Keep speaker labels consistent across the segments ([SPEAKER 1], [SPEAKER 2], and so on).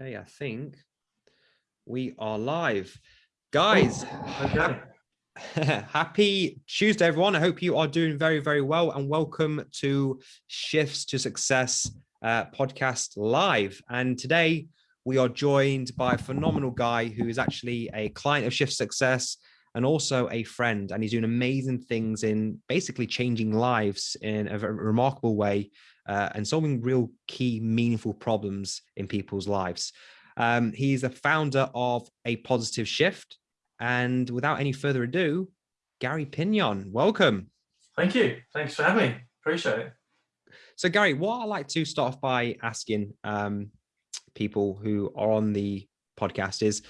[SPEAKER 1] Okay, I think we are live. Guys,
[SPEAKER 2] Okay.
[SPEAKER 1] happy Tuesday, everyone. I hope you are doing very, very well and welcome to Shifts to Success uh, podcast live. And today we are joined by a phenomenal guy who is actually a client of Shift Success and also a friend. And he's doing amazing things in basically changing lives in a remarkable way uh, and solving real key, meaningful problems in people's lives. Um, he's the founder of A Positive Shift. And without any further ado, Gary Pinion, welcome.
[SPEAKER 2] Thank you. Thanks for having me. Appreciate it.
[SPEAKER 1] So, Gary, what I like to start off by asking um, people who are on the podcast is,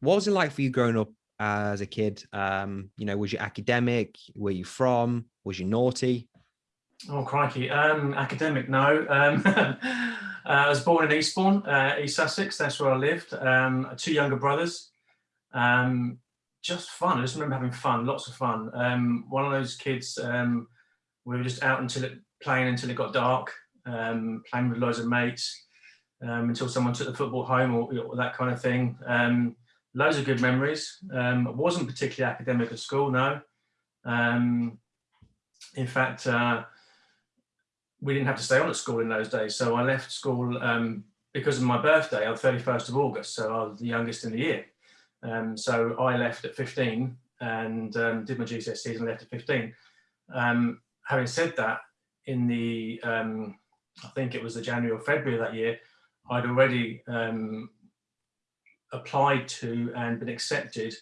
[SPEAKER 1] what was it like for you growing up as a kid? Um, you know, was you academic? Where you from? Was you naughty?
[SPEAKER 2] Oh, crikey. Um, academic, no. Um, uh, I was born in Eastbourne, uh, East Sussex. That's where I lived. Um, two younger brothers. Um, just fun. I just remember having fun, lots of fun. Um, one of those kids, um, we were just out until it, playing until it got dark, playing with loads of mates until someone took the football home or, or that kind of thing. Loads of good memories. I wasn't particularly academic at school, no. In fact, uh, we didn't have to stay on at school in those days. So I left school um, because of my birthday on 31st of August. So I was the youngest in the year. Um, so I left at 15 and um, did my GCSEs and left at 15. Um, having said that, in the, um, I think it was the January or February that year, I'd already um, applied to and been accepted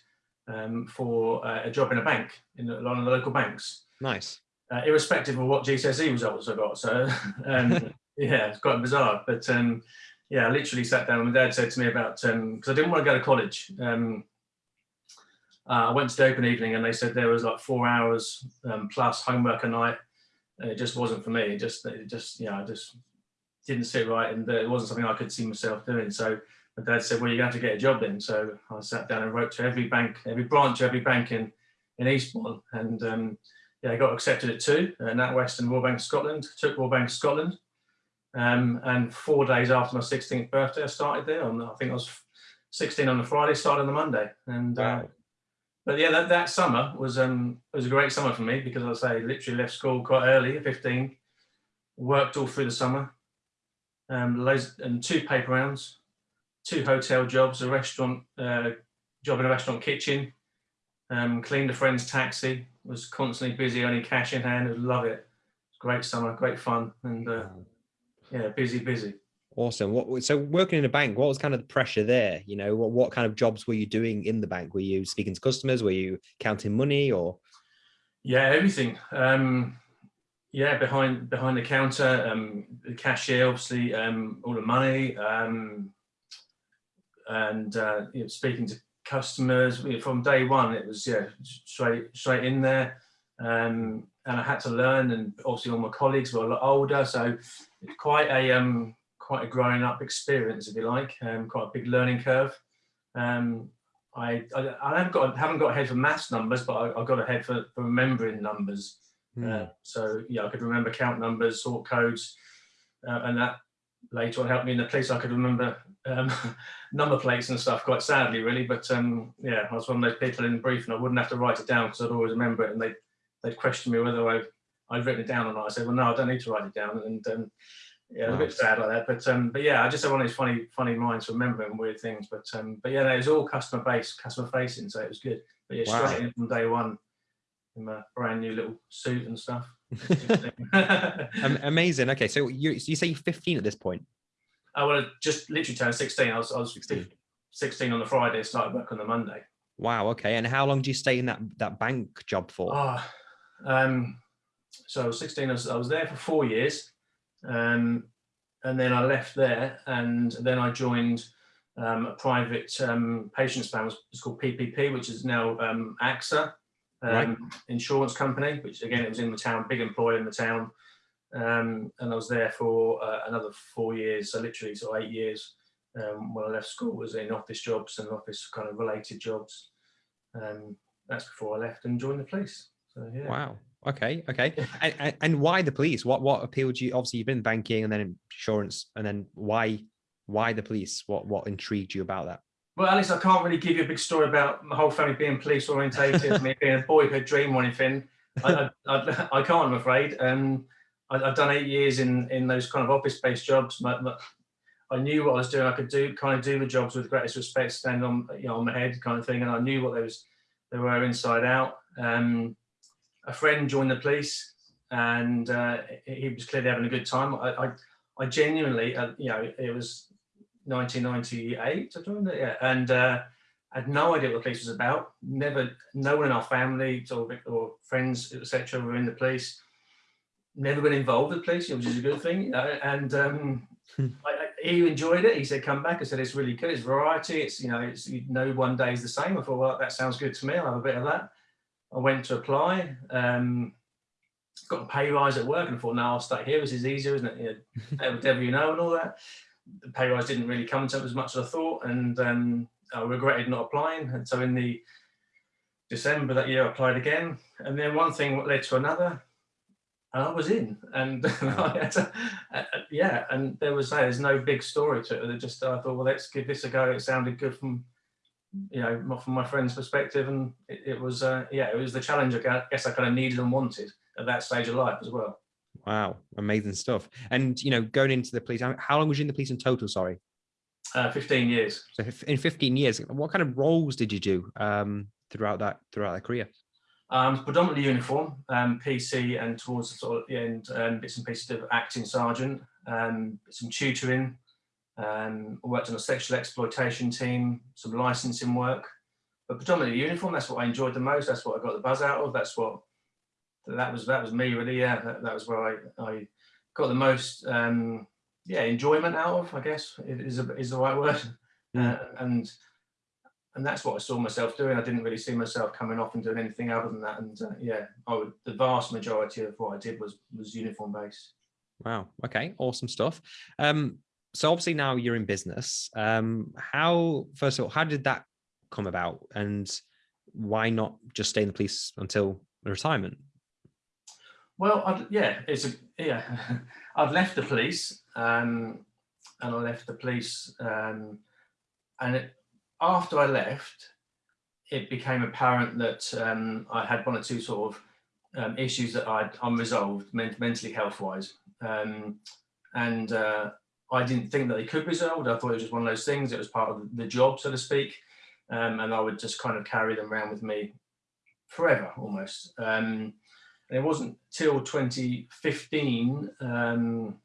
[SPEAKER 2] for uh, a job in a bank, in lot of the local banks.
[SPEAKER 1] Nice.
[SPEAKER 2] Uh, irrespective of what GCSE results I got. So um, yeah, it's quite bizarre. But um, yeah, I literally sat down and my dad said to me about, because um, I didn't want to go to college. Um, uh, I went to the open evening and they said there was like four hours um, plus homework a night. And it just wasn't for me. It just, it just, yeah, I just didn't sit right and it wasn't something I could see myself doing. So my dad said, well, you're going to have to get a job then. So I sat down and wrote to every bank, every branch, every bank in, in Eastbourne. And um, yeah, I got accepted at two, uh, NatWest and Royal Bank of Scotland, took Royal Bank of Scotland. Um, and four days after my 16th birthday, I started there on, I think I was 16 on the Friday, started on the Monday. And,
[SPEAKER 1] Wow.
[SPEAKER 2] uh, but yeah, that, that summer was, um, was a great summer for me because I say, literally left school quite early at 15, worked all through the summer, um, loads, and two paper rounds, two hotel jobs, a restaurant, uh, job in a restaurant kitchen, um, cleaned a friend's taxi, was constantly busy, only cash in hand, would love it. It's great summer, great fun, and uh, yeah, busy, busy.
[SPEAKER 1] Awesome. What so working in a bank? What was kind of the pressure there? You know, what what kind of jobs were you doing in the bank? Were you speaking to customers? Were you counting money or?
[SPEAKER 2] Yeah, everything. Um, yeah, behind behind the counter, um, the cashier, obviously, um, all the money, um, and uh, you know, speaking to customers from day one. It was yeah, straight straight in there, um, and I had to learn. And obviously, all my colleagues were a lot older, so it's quite a um, quite a growing up experience, if you like. Um, quite a big learning curve. Um, I, I, I haven't got haven't got a head for maths numbers, but I, I got a head for, for remembering numbers.
[SPEAKER 1] Hmm.
[SPEAKER 2] Uh, so yeah, I could remember count numbers, sort codes, uh, and that later on helped me in the police. I could remember um, number plates and stuff. Quite sadly, really, but um, yeah, I was one of those people in the brief, and I wouldn't have to write it down because I'd always remember it, and they they'd question me whether I I'd written it down or not. I said, well, no, I don't need to write it down, and um, yeah, was a bit sad like that. But um, but yeah, I just had one of these funny funny minds for remembering weird things. But um, but yeah, no, it was all customer based, customer facing, so it was good. But yeah,
[SPEAKER 1] Wow.
[SPEAKER 2] straight in from day one in my brand new little suit and stuff.
[SPEAKER 1] Amazing. Okay, so you so you say you're 15 at this point.
[SPEAKER 2] I would have just literally turned 16. I was, I was
[SPEAKER 1] 16.
[SPEAKER 2] 16 on the Friday, started work on the Monday.
[SPEAKER 1] Wow. Okay. And how long do you stay in that that bank job for?
[SPEAKER 2] Oh, um, so I was 16, I was, I was there for four years. Um, and then I left there and then I joined um, a private um, patients plan, it's called PPP, which is now um, AXA um,
[SPEAKER 1] Right.
[SPEAKER 2] insurance company, which again, it was in the town, big employer in the town. Um, and I was there for uh, another four years, so literally sort of eight years. Um, when I left school was in office jobs and office kind of related jobs. Um, that's before I left and joined the police. So yeah.
[SPEAKER 1] Wow. Okay. Okay. And, and, why the police? What what appealed to you? Obviously, you've been banking and then insurance, and then why why the police? What what intrigued you about that?
[SPEAKER 2] Well, Alex, I can't really give you a big story about my whole family being police orientated, me being a boyhood dream or anything. I, I, I, I can't, I'm afraid. Um, I, have done eight years in in those kind of office-based jobs. I knew what I was doing. I could do kind of do the jobs with the greatest respect, stand on you know on my head, kind of thing. And I knew what they was they were inside out. Um, a friend joined the police, and uh, he was clearly having a good time. I I, I genuinely, uh, you know, it was 1998. I yeah, and. Uh, I had no idea what the police was about. Never, no one in our family or, or friends, etc., were in the police. Never been involved with police, which is a good thing. and um. I, he enjoyed it. He said, "Come back." I said, "It's really good. It's variety. It's you know, it's you know, one day is the same." I thought, "Well, that sounds good to me. I'll have a bit of that." I went to apply. Um, got a pay rise at work, and I thought, "Now I'll stay here. This is easier, isn't it? You know, whatever you know, and all that." The pay rise didn't really come to as much as I thought, and um, I regretted not applying. And so in the December that year, I applied again, and then one thing led to another and I was in, and to, uh, yeah, and there was there's no big story to it. just I thought, well, let's give this a go. It sounded good from you know from my friend's perspective, and it, it was uh, yeah, it was the challenge I guess I kind of needed and wanted at that stage of life as well.
[SPEAKER 1] Wow, amazing stuff! And you know, going into the police, how long was you in the police in total? Sorry,
[SPEAKER 2] uh, fifteen years.
[SPEAKER 1] So in fifteen years, what kind of roles did you do um, throughout that throughout that career?
[SPEAKER 2] Um, predominantly uniform, um, PC, and towards the sort of the end, um, bits and pieces of acting sergeant, um, some tutoring. Um, worked on a sexual exploitation team, some licensing work, but predominantly uniform. That's what I enjoyed the most. That's what I got the buzz out of. That's what that was. That was me really. Yeah, that, that was where I, I got the most um, yeah enjoyment out of. I guess is a, is the right word. Mm. Uh, and and that's what I saw myself doing. I didn't really see myself coming off and doing anything other than that. And uh, yeah, I would, the vast majority of what I did was was uniform based.
[SPEAKER 1] Wow. Okay. Awesome stuff. Um, so obviously now you're in business. Um, how first of all, how did that come about, and why not just stay in the police until retirement?
[SPEAKER 2] Well, I'd, yeah, it's a yeah. I've left the police, um, and I left the police, um, and it, after I left, it became apparent that um, I had one or two sort of um, issues that I'd unresolved mentally health wise. Um, and uh, I didn't think that they could be resolved. I thought it was just one of those things. It was part of the job, so to speak. Um, and I would just kind of carry them around with me forever almost. Um, and it wasn't till 2015, um,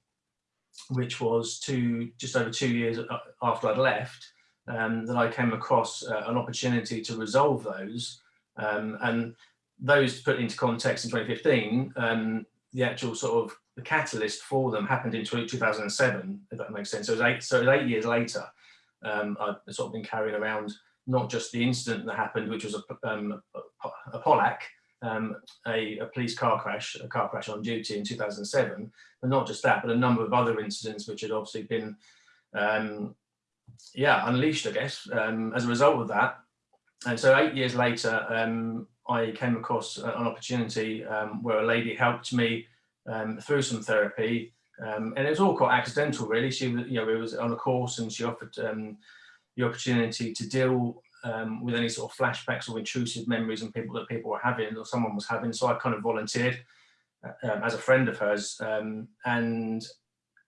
[SPEAKER 2] which was two, just over two years after I'd left, um, that I came across uh, an opportunity to resolve those. Um, and those put into context in 2015, um, the actual sort of the catalyst for them happened in 2007, if that makes sense. So it was eight, so it was eight years later, um, I've sort of been carrying around not just the incident that happened, which was a, um, a, POLAC, um, a, a, police car crash, a car crash on duty in 2007, but not just that, but a number of other incidents which had obviously been um, yeah, unleashed, I guess, um, as a result of that. And so eight years later, um, I came across an opportunity um, where a lady helped me um, through some therapy. Um, and it was all quite accidental, really. She, you know, it was on a course and she offered um, the opportunity to deal with any sort of flashbacks or intrusive memories and people that people were having or someone was having. So I kind of volunteered uh, as a friend of hers. and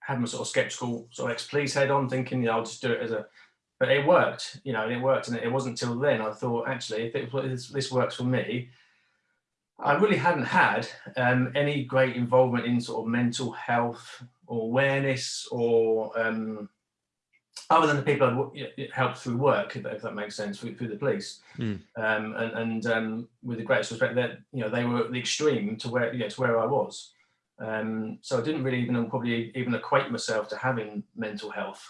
[SPEAKER 2] had my sort of skeptical sort of ex-police head on thinking, you know, I'll just do it as a, but it worked, you know, it worked. And it wasn't until then I thought, actually, if it, this works for me, I really hadn't had um, any great involvement in sort of mental health or awareness or um, other than the people I'd helped through work, if that, if that makes sense, through, through the police. Mm. Um, and, and um, with the greatest respect, that you know they were the extreme to where you know, to where I was. Um, so I didn't really even probably even equate myself to having mental health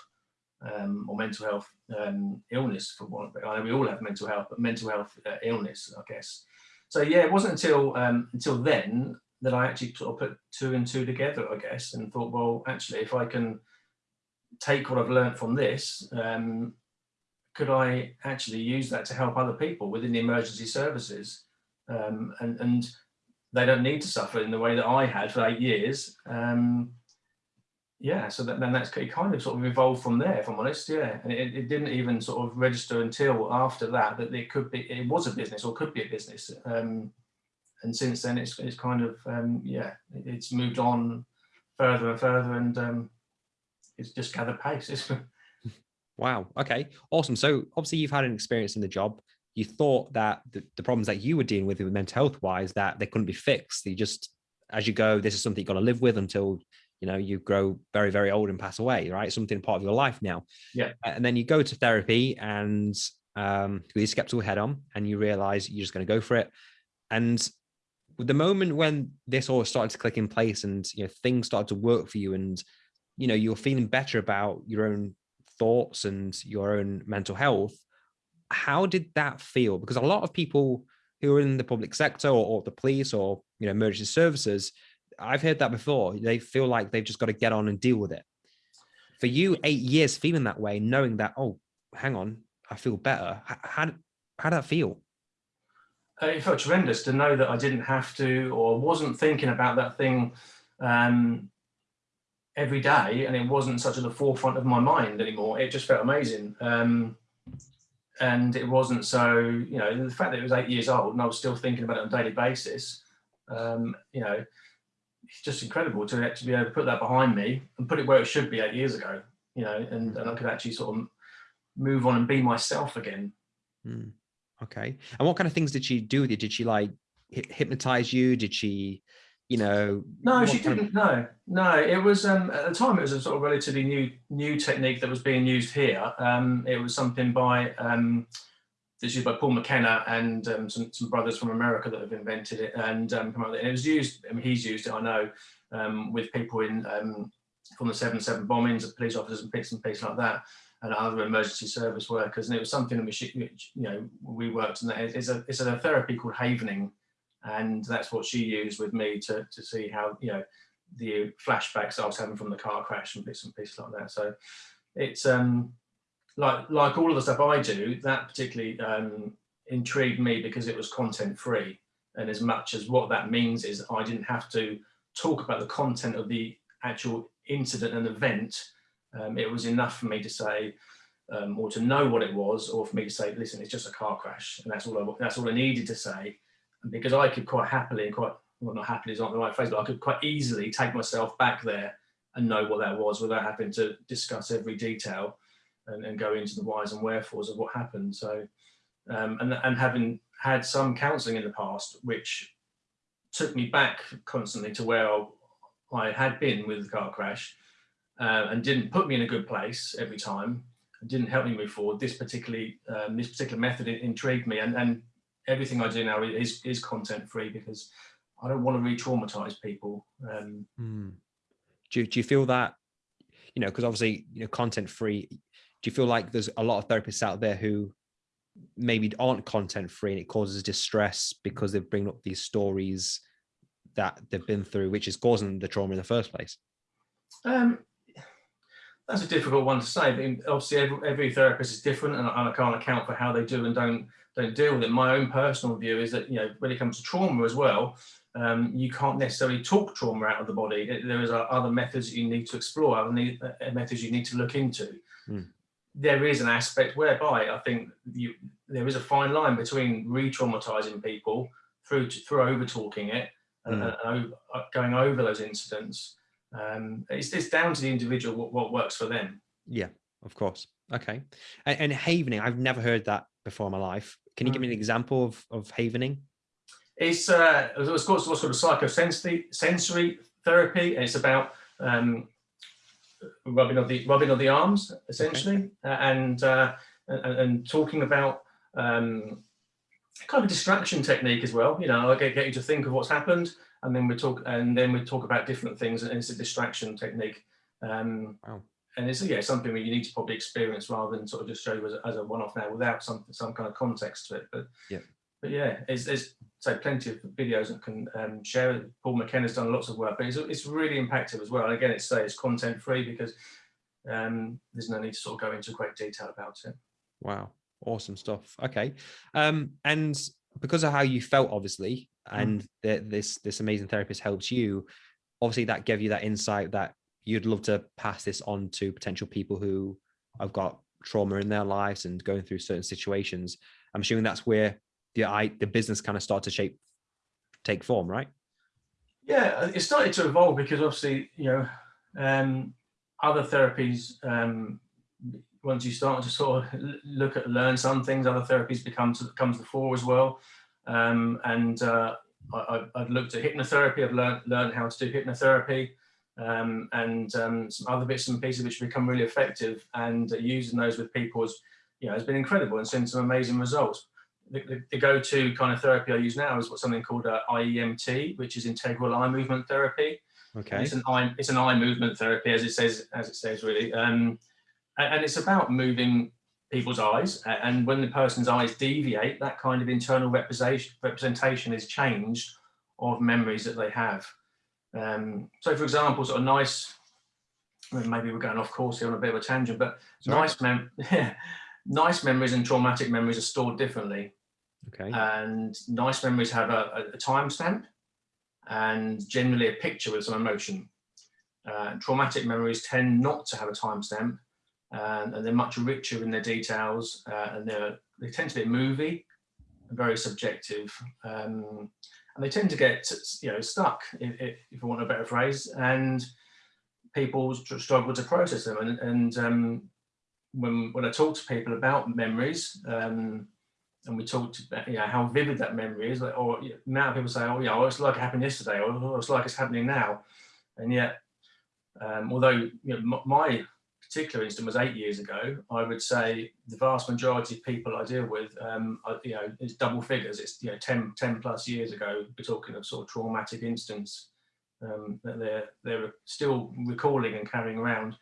[SPEAKER 2] um, or mental health um, illness for one. I know we all have mental health, but mental health uh, illness, I guess. So yeah, it wasn't until um, until then that I actually sort of put two and two together, I guess, and thought, well, actually, if I can take what I've learned from this, um, could I actually use that to help other people within the emergency services? Um, and, and they don't need to suffer in the way that I had for eight years. Um, yeah, so that, then that's it kind of sort of evolved from there, if I'm honest. Yeah, and it, it didn't even sort of register until after that that it could be it was a business or could be a business. Um, and since then, it's it's kind of um, yeah, it's moved on further and further, and um, it's just gathered pace.
[SPEAKER 1] wow. Okay. Awesome. So obviously, you've had an experience in the job. You thought that the, the problems that you were dealing with, with mental health wise, that they couldn't be fixed. You just as you go, this is something you've got to live with until you know you grow very very old and pass away right? Something part of your life now.
[SPEAKER 2] Yeah.
[SPEAKER 1] And then you go to therapy and um with your skeptical head on and you realize you're just going to go for it. And the moment when this all started to click in place and you know things started to work for you and you know you're feeling better about your own thoughts and your own mental health how did that feel because a lot of people who are in the public sector or, or the police or you know emergency services I've heard that before. They feel like they've just got to get on and deal with it. For you, eight years feeling that way, knowing that, oh, hang on, I feel better. How, how did that feel?
[SPEAKER 2] Uh, it felt tremendous to know that I didn't have to or wasn't thinking about that thing um, every day and it wasn't such at the forefront of my mind anymore. It just felt amazing. Um, and it wasn't so, you know, the fact that it was eight years old and I was still thinking about it on a daily basis, um, you know, it's just incredible to, to be able to put that behind me and put it where it should be eight years ago, you know, and, and I could actually sort of move on and be myself again.
[SPEAKER 1] Mm, okay. And what kind of things did she do with you? Did she like hypnotize you? Did she, you know?
[SPEAKER 2] No, she didn't. No, no. It was um, at the time. It was a sort of relatively new new technique that was being used here. Um, it was something by um, this is by Paul McKenna and um, some, some brothers from America that have invented it and um, come up with it. And it was used, I mean, he's used it, I know, um, with people in um, from the 7-7 bombings, of police officers and bits and pieces like that, and other emergency service workers. And it was something which, which you know, we worked on. It's a, it's a therapy called havening. And that's what she used with me to, to see how, you know, the flashbacks I was having from the car crash and bits and pieces like that. So it's, um, like like all of the stuff I do, that particularly um, intrigued me because it was content free. And as much as what that means is I didn't have to talk about the content of the actual incident and event. Um, it was enough for me to say, um, or to know what it was, or for me to say, listen, it's just a car crash. And that's all I, that's all I needed to say. Because I could quite happily and quite, well, not happily is not the right phrase, but I could quite easily take myself back there and know what that was without having to discuss every detail and, and go into the whys and wherefores of what happened. So, um, and, and having had some counselling in the past, which took me back constantly to where I had been with the car crash uh, and didn't put me in a good place every time, didn't help me move forward. This particularly, um, this particular method intrigued me and, and everything I do now is, is content free because I don't want to re-traumatize people. Um,
[SPEAKER 1] mm. do, do you feel that, you know, because obviously, you know, content free, do you feel like there's a lot of therapists out there who maybe aren't content free and it causes distress because they bring up these stories that they've been through, which is causing the trauma in the first place?
[SPEAKER 2] Um, that's a difficult one to say. Obviously, every, every therapist is different, and I, and I, can't account for how they do and don't don't deal with it. My own personal view is that you know when it comes to trauma as well, um, you can't necessarily talk trauma out of the body. There is other methods you need to explore, other uh, methods you need to look into. Mm there is an aspect whereby I think you, there is a fine line between re-traumatizing people through to, through over talking it and, mm. and, and, uh, going over those incidents. Um, it's, it's down to the individual what, what works for them.
[SPEAKER 1] Yeah, of course. Okay. And, and havening, I've never heard that before in my life. Can you give me an mm. example of, of havening?
[SPEAKER 2] It's, uh, it's called what's called psychosensory sensory therapy. And it's about um, rubbing of the rubbing of the arms essentially, okay. uh, and, uh, and, and talking about um, kind of a distraction technique as well. You know, I get, get you to think of what's happened, and then we talk and then we talk about different things, and it's a distraction technique. Um, wow. And it's yeah something that you need to probably experience rather than sort of just show you as a, as a one-off now without some some kind of context to it. But
[SPEAKER 1] yeah,
[SPEAKER 2] but yeah, it's, there's so plenty of videos that can um, share. Paul McKenna's done lots of work, but it's, it's really impactful as well. And again, it's say it's content free because um, there's no need to sort of go into great detail about it.
[SPEAKER 1] Wow, awesome stuff. Okay, um, and because of how you felt, obviously, and mm. the, this this amazing therapist helps you, obviously that gave you that insight that you'd love to pass this on to potential people who have got trauma in their lives and going through certain situations. I'm assuming that's where the I, the business kind of start to shape, take form, right?
[SPEAKER 2] Yeah, it started to evolve because obviously, you know, um, other therapies, um, once you start to sort of look at learn some things, other therapies become to come to the fore as well. Um, and uh, I, have looked at hypnotherapy. I've learned learned how to do hypnotherapy, um, and um, some other bits and pieces which have become really effective. And uh, using those with people has, you know, has been incredible and seen some amazing results. The, the, the go-to kind of therapy I use now is what something called uh, IEMT, which is integral eye movement therapy.
[SPEAKER 1] Okay.
[SPEAKER 2] It's an eye, it's an eye movement therapy, as it says, as it says really, um, and, and it's about moving people's eyes. And when the person's eyes deviate, that kind of internal representation, representation is changed of memories that they have. Um, so for example, sort of nice, maybe we're going off course here on a bit of a tangent, but Sorry. nice, mem nice memories and traumatic memories are stored differently.
[SPEAKER 1] Okay.
[SPEAKER 2] And nice memories have a, a timestamp and generally a picture with some emotion. Uh, traumatic memories tend not to have a timestamp and, and, they're much richer in their details uh, and they tend to be movie, very subjective. Um, and they tend to get you know stuck, if, if I want a better phrase, and people struggle to process them. And, and um, when, when I talk to people about memories, um, and we talked about you know, how vivid that memory is, like, or now people say, oh yeah, oh, it's like it happened yesterday, or oh, it's like it's happening now. And yet, um, although you know, my particular instance was eight years ago, I would say the vast majority of people I deal with, um, are, you know, it's double figures. It's you know 10, 10 plus years ago. We're talking of sort of traumatic instance um, that they're they're still recalling and carrying around,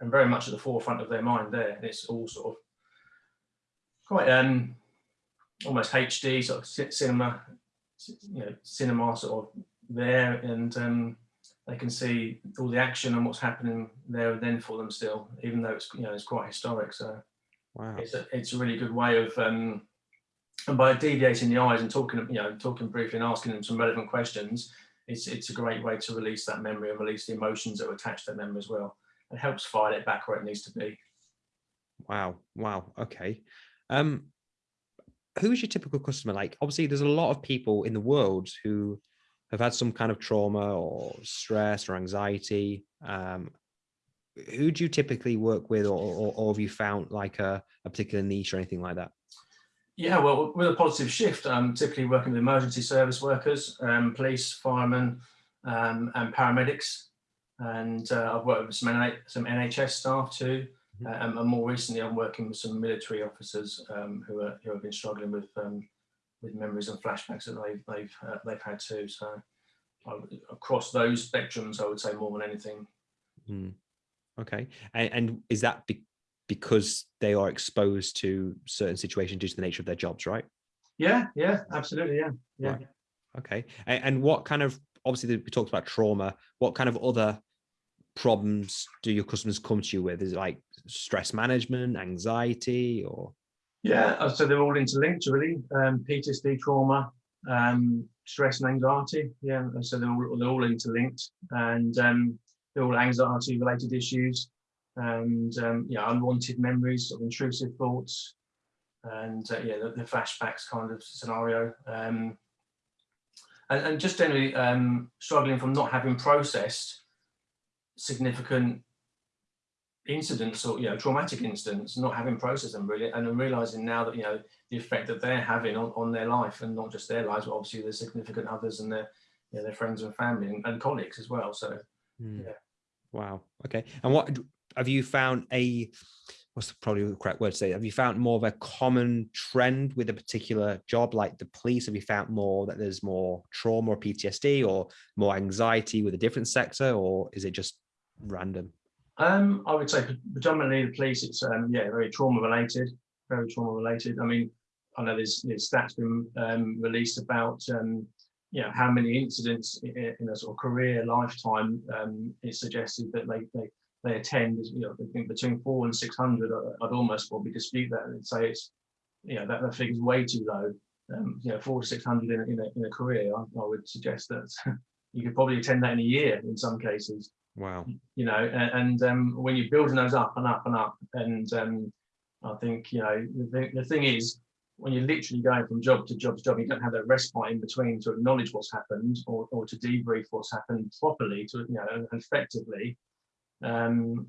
[SPEAKER 2] and very much at the forefront of their mind. There, and it's all sort of quite um, almost HD sort of cinema, you know, cinema sort of there, and um, they can see all the action and what's happening there and then for them still, even though it's you know it's quite historic. So
[SPEAKER 1] wow.
[SPEAKER 2] it's a it's a really good way of um, and by deviating the eyes and talking you know talking briefly and asking them some relevant questions, it's it's a great way to release that memory and release the emotions that are attached to that memory as well. It helps file it back where it needs to be.
[SPEAKER 1] Wow, wow, okay. Um, who is your typical customer? Like, obviously, there's a lot of people in the world who have had some kind of trauma or stress or anxiety, um, who do you typically work with or, or, or have you found like a, a, particular niche or anything like that?
[SPEAKER 2] Yeah, well, with a positive shift, I'm typically working with emergency service workers, um, police, firemen, um, and paramedics. And uh, I've worked with some, NH some NHS staff too. Mm -hmm. um, and more recently, I'm working with some military officers um, who, are, who have been struggling with um, with memories and flashbacks that they've they've uh, they've had too. So across those spectrums, I would say more than anything.
[SPEAKER 1] Mm. Okay, and, and, is that be because they are exposed to certain situations due to the nature of their jobs, right?
[SPEAKER 2] Yeah, yeah, absolutely, yeah, yeah.
[SPEAKER 1] Right. Okay, and, and what kind of obviously we talked about trauma. What kind of other problems do your customers come to you with? Is it like stress management, anxiety, or?
[SPEAKER 2] Yeah, uh, so they're all interlinked really. Um, PTSD, trauma, um, stress and anxiety. Yeah, so they're all, they're all interlinked and um, they're all anxiety related issues and um, yeah, unwanted memories, of intrusive thoughts and uh, yeah, the, the, flashbacks kind of scenario. Um, and, and, just generally um, struggling from not having processed significant incidents or you know traumatic incidents not having processed them really and realizing now that you know the effect that they're having on, on their life and not just their lives but obviously their significant others and their you know, their friends and family and, and colleagues as well. So mm. yeah.
[SPEAKER 1] Wow. Okay. And what have you found a what's probably the correct word to say have you found more of a common trend with a particular job like the police? Have you found more that there's more trauma or ptsd or more anxiety with a different sector or is it just random
[SPEAKER 2] um, I would say predominantly the police, it's um, yeah, very trauma related, very trauma related. I mean, I know there's, there's stats been um, released about um, you know how many incidents in, a sort of career lifetime um, it's suggested that they they, they attend. You know, I think between four and six hundred. I'd almost probably dispute that and say it's you know that that figure's way too low. Um, you know, four to six hundred in, in, a in a career. I, I would suggest that you could probably attend that in a year in some cases.
[SPEAKER 1] Wow.
[SPEAKER 2] You know, and, and um, when you're building those up and up and up, and um, I think you know the, the thing is when you're literally going from job to job to job, you don't have that respite in between to acknowledge what's happened or, or to debrief what's happened properly, to you know, effectively. Um,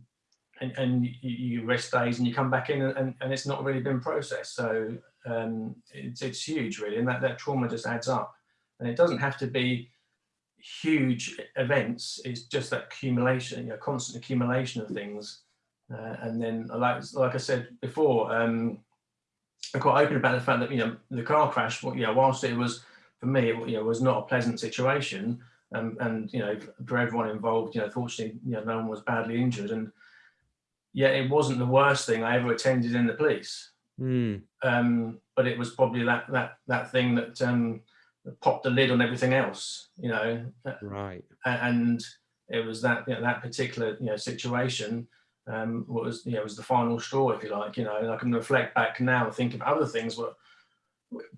[SPEAKER 2] and, and you, rest days and you come back in and, and it's not really been processed. So um, it's, it's huge really. And that, that trauma just adds up and it doesn't have to be huge events. is just that accumulation, you know, constant accumulation of things. Uh, and then like, like I said before, um, I'm quite open about the fact that, you know, the car crash, you know, whilst it was, for me, it, you know, was not a pleasant situation. Um, and, you know, for everyone involved, you know, fortunately, you know, no one was badly injured. And yet it wasn't the worst thing I ever attended in the police. Mm. Um, but it was probably that that that thing that, um, that popped the lid on everything else, you know.
[SPEAKER 1] Right.
[SPEAKER 2] And it was that you know, that particular you know situation um, was you know was the final straw, if you like. You know, and I can reflect back now and think of other things were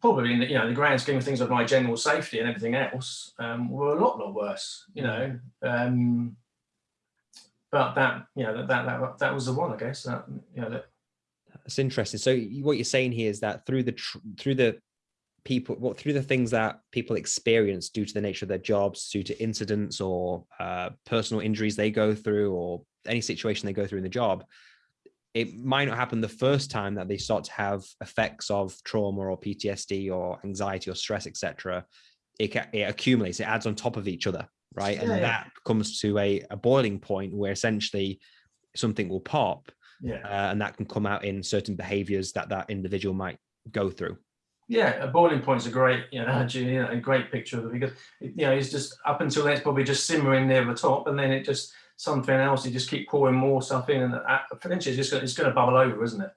[SPEAKER 2] probably in the, you know the grand scheme of things of my general safety and everything else um, were a lot lot worse. You know. Um, but that you know that, that that that was the one I guess that you know that
[SPEAKER 1] that's interesting so what you're saying here is that through the through the people what through the things that people experience due to the nature of their jobs due to incidents or uh, personal injuries they go through or any situation they go through in the job it might not happen the first time that they start to have effects of trauma or PTSD or anxiety or stress etc it, it accumulates it adds on top of each other right? And that comes to a, a boiling point where essentially something will pop
[SPEAKER 2] yeah.
[SPEAKER 1] Uh, and that can come out in certain behaviors that that individual might go through.
[SPEAKER 2] Yeah, a boiling point is a great, you know, you know, a great picture of it because, you know, it's just up until then it's probably just simmering near the top and then it just, something else, you just keep pouring more stuff in and eventually it's just gonna, it's going to bubble over, isn't it?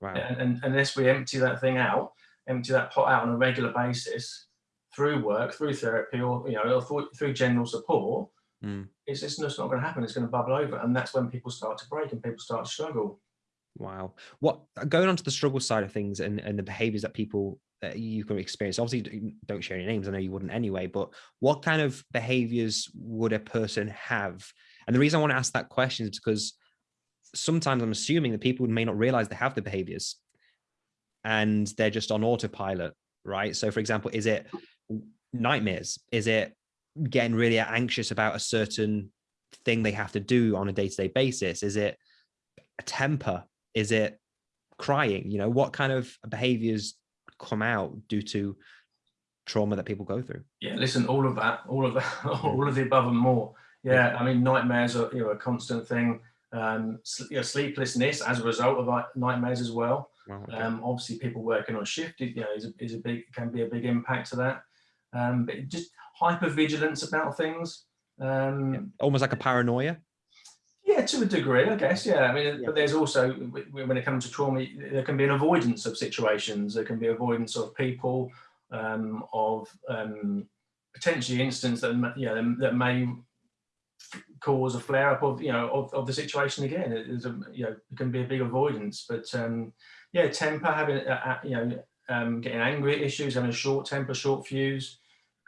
[SPEAKER 1] Right.
[SPEAKER 2] And, and unless we empty that thing out, empty that pot out on a regular basis, through work, through therapy, or you know, or through general support, mm. it's just not going to happen. It's going to bubble over, and that's when people start to break and people start to struggle.
[SPEAKER 1] Wow. What going on to the struggle side of things and, and the behaviors that people that you can experience. Obviously, don't share any names. I know you wouldn't anyway. But what kind of behaviors would a person have? And the reason I want to ask that question is because sometimes I'm assuming that people may not realize they have the behaviors, and they're just on autopilot, right? So, for example, is it nightmares? Is it getting really anxious about a certain thing they have to do on a day-to-day -day basis? Is it a temper? Is it crying? You know, what kind of behaviors come out due to trauma that people go through?
[SPEAKER 2] Yeah, listen, all of that, all of that, all of the above and more. Yeah, I mean, nightmares are you know a constant thing. Um, you know, sleeplessness as a result of nightmares as well. okay. um, obviously, people working on shift, you know, is a, is a big can be a big impact to that um, but just hyper vigilance about things. Um,
[SPEAKER 1] yeah. Almost like a paranoia.
[SPEAKER 2] Yeah, to a degree, I guess. Yeah, I mean, yeah. but there's also when it comes to trauma, there can be an avoidance of situations. There can be avoidance of people, um, of um, potentially incidents that you know that may cause a flare up of you know of, of the situation again. There's a you know it can be a big avoidance, but um, yeah, temper, having uh, you know um, getting angry at issues, having a short temper, short fuse,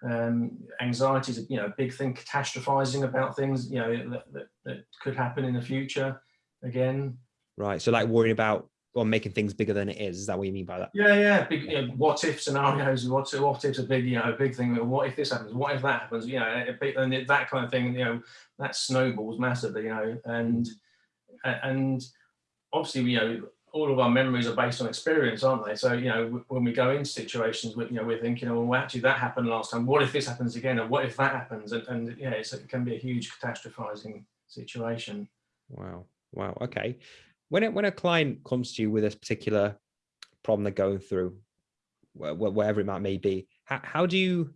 [SPEAKER 2] um, anxiety is you know a big thing. Catastrophizing about things you know that, that, that, could happen in the future. Again,
[SPEAKER 1] right. So like worrying about or making things bigger than it is. Is that what you mean by that?
[SPEAKER 2] Yeah, yeah. Big you know, what if scenarios. What what if's a big you know a big thing. What if this happens? What if that happens? You know, and that kind of thing. You know, that snowballs massively. You know, and and obviously you know all of our memories are based on experience, aren't they? So, you know, when we go into situations, we, you know, we're thinking, oh, well, actually that happened last time. What if this happens again? Or what if that happens? And, and yeah, it can be a huge catastrophizing situation.
[SPEAKER 1] Wow. Wow. Okay. When it, when a client comes to you with a particular problem they're going through, whatever it might may be, how, how do you,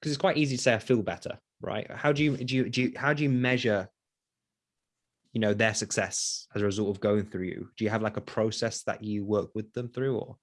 [SPEAKER 1] because it's quite easy to say I feel better, right? How do you, do you, do you, how do you measure you know their success as a result of going through you? Do you have like a process that you work with them through or?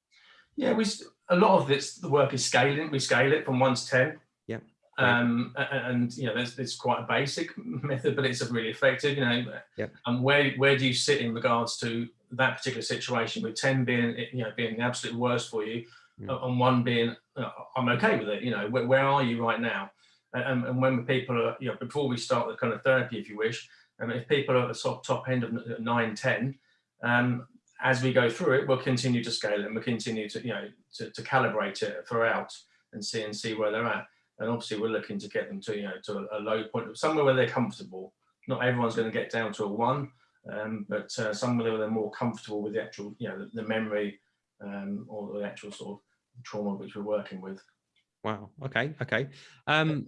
[SPEAKER 2] Yeah we a lot of this the work is scaling we scale it from 1 to 10
[SPEAKER 1] yeah
[SPEAKER 2] um and you know there's it's quite a basic method but it's a really effective you know.
[SPEAKER 1] Yeah.
[SPEAKER 2] And where where do you sit in regards to that particular situation with 10 being you know being the absolute worst for you mm. and one being uh, i'm okay with it you know where, where are you right now? And, and when people are, you know, before we start the kind of therapy, if you wish, and if people are at the top, top end of 9, 10, um, as we go through it, we'll continue to scale it and we'll continue to, you know, to, to calibrate it throughout and see and see where they're at. And obviously we're looking to get them to, you know, to a, a low point, somewhere where they're comfortable. Not everyone's going to get down to a one, um, but uh, somewhere where they're more comfortable with the actual, you know, the, the memory um, or the actual sort of trauma which we're working with.
[SPEAKER 1] Wow. Okay. Okay. Um,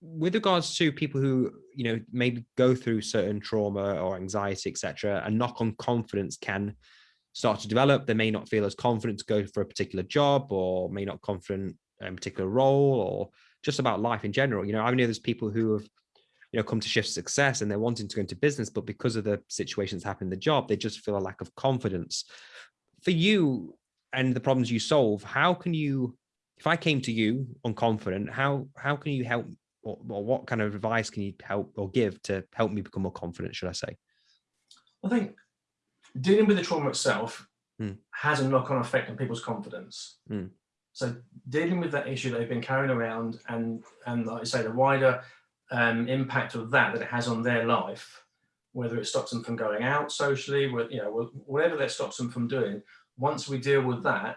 [SPEAKER 1] with regards to people who you know maybe go through certain trauma or anxiety etc a knock on confidence can start to develop. They may not feel as confident to go for a particular job or may not confident in a particular role or just about life in general. You know i know there's people who have you know come to shift success and they're wanting to go into business but because of the situations happening in the job they just feel a lack of confidence. For you and the problems you solve how can you if i came to you unconfident how how can you help or, or, what kind of advice can you help or give to help me become more confident, should I say?
[SPEAKER 2] I think dealing with the trauma itself mm. has a knock-on effect on people's confidence. Mm. So dealing with that issue they've been carrying around and, and like I say, the wider um, impact of that that it has on their life, whether it stops them from going out socially, with, you know, whatever that stops them from doing, once we deal with that,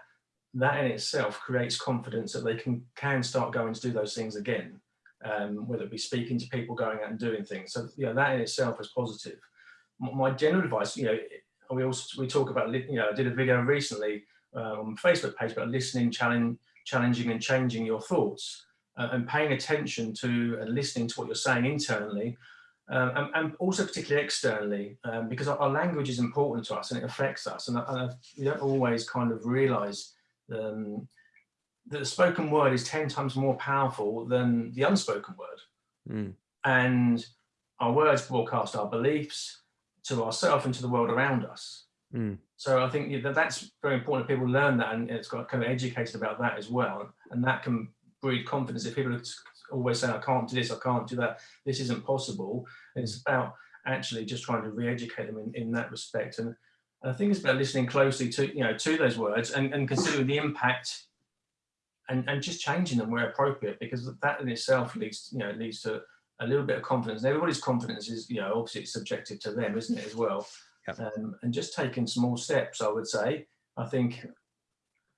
[SPEAKER 2] that in itself creates confidence that they can, can start going to do those things again um, whether it be speaking to people, going out and doing things. So, you know, that in itself is positive. My general advice, you know, we also, we talk about, you know, I did a video recently uh, on Facebook page about listening, challenge, challenging and changing your thoughts uh, and paying attention to and listening to what you're saying internally um, and, and, also particularly externally, um, because our, our, language is important to us and it affects us. And, and we don't always kind of realize um, the spoken word is 10 times more powerful than the unspoken word. Mm. And our words broadcast our beliefs to ourselves and to the world around us. Mm. So I think that that's very important. People learn that and it's got kind of educated about that as well. And that can breed confidence. If people always say, I can't do this, I can't do that, this isn't possible. It's about actually just trying to re-educate them in, in that respect. And, and I think it's about listening closely to, you know, to those words and, and considering the impact and, and just changing them where appropriate, because that in itself leads, you know, leads to a little bit of confidence. And everybody's confidence is, you know, obviously it's subjective to them, isn't it, as well? Yep. Um, and just taking small steps, I would say. I think,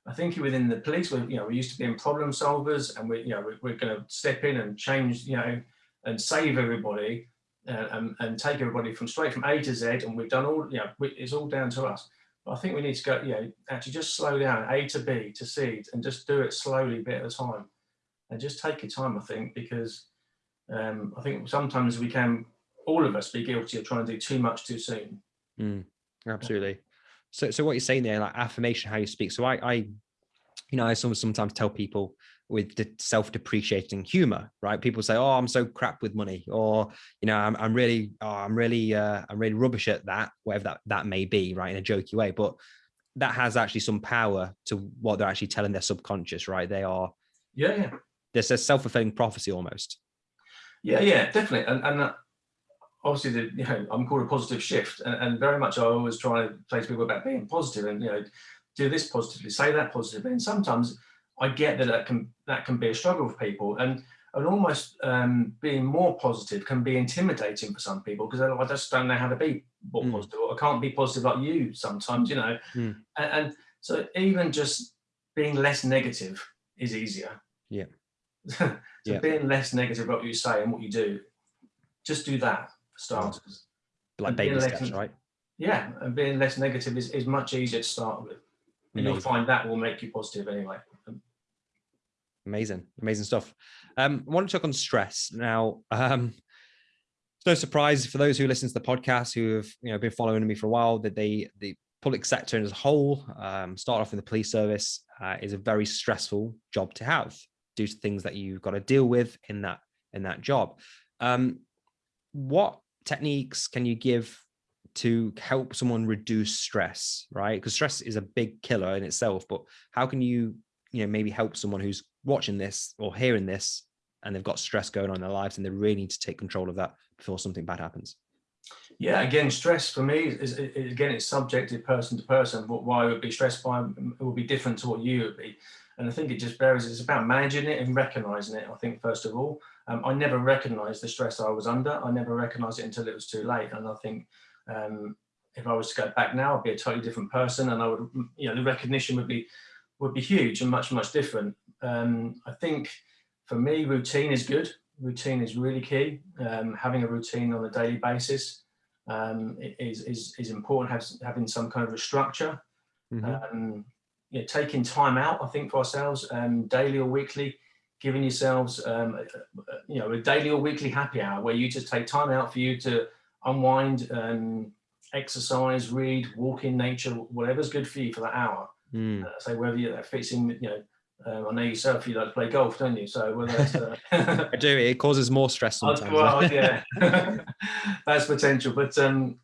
[SPEAKER 2] I think within the police, we, you know, we used to being problem solvers, and we, you know, we, we're going to step in and change, you know, and save everybody, uh, and, and take everybody from straight from A to Z, and we've done all, you know, it's all down to us. I think we need to go, you know, actually just slow down, A to B to C, and just do it slowly, a bit at a time. And just take your time, I think, because um, I think sometimes we can, all of us, be guilty of trying to do too much too soon.
[SPEAKER 1] Mm, absolutely. So, so what you're saying there, like affirmation, how you speak. So I, I you know, I sometimes tell people with the self-depreciating humor, right? People say, "Oh, I'm so crap with money," or you know, "I'm, I'm really, oh, I'm really, uh, I'm really rubbish at that," whatever that that may be, right, in a jokey way. But that has actually some power to what they're actually telling their subconscious, right? They are,
[SPEAKER 2] yeah, yeah.
[SPEAKER 1] There's a self-fulfilling prophecy almost.
[SPEAKER 2] Yeah, yeah, definitely, and and. Uh, obviously, the, you know, I'm called a positive shift, and, and very much I always try to to people about being positive, and you know, do this positively, say that positively, and sometimes I get that that can that can be a struggle for people, and and almost um, being more positive can be intimidating for some people because I just don't know how to be more mm. positive, or I can't be positive like you sometimes, you know. Mm. And, and, so even just being less negative is easier.
[SPEAKER 1] Yeah.
[SPEAKER 2] so yeah. being less negative about what you say and what you do, just do that for starters.
[SPEAKER 1] Like baby steps, right?
[SPEAKER 2] Yeah, and being less negative is, is much easier to start with. And Amazing. you'll find that will make you positive anyway.
[SPEAKER 1] Amazing, amazing stuff. Um, I want to talk on stress now. Um, it's no surprise for those who listen to the podcast who have you know been following me for a while that they the public sector as a whole, um, start off in the police service, uh, is a very stressful job to have due to things that you've got to deal with in that in that job. Um, what techniques can you give to help someone reduce stress, right? Because stress is a big killer in itself, but how can you, you know, maybe help someone who's watching this or hearing this and they've got stress going on in their lives and they really need to take control of that before something bad happens?
[SPEAKER 2] Yeah, again, stress for me is, is again, it's subjective person to person. What why I would be stressed by it will be different to what you would be. and I think it just varies. It's about managing it and recognizing it. I think first of all, um, I never recognized the stress I was under. I never recognized it until it was too late. And I think um, if I was to go back now, I'd be a totally different person, and I would, you know, the recognition would be would be huge and much much different. Um, I think for me, routine is good. Routine is really key. Um, having a routine on a daily basis um, is, is, is important, having some kind of a structure. Mm -hmm. you know, taking time out, I think, for ourselves, um, daily or weekly, giving yourselves, um, you know, a daily or weekly happy hour where you just take time out for you to unwind, and exercise, read, walk in nature, whatever's good for you for that hour. Mm. Uh, so whether you, that fits in, you know, um, I know yourself, you like to play golf, don't you? So whether uh,
[SPEAKER 1] I do, it causes more stress sometimes.
[SPEAKER 2] Well, yeah, that's potential. But um,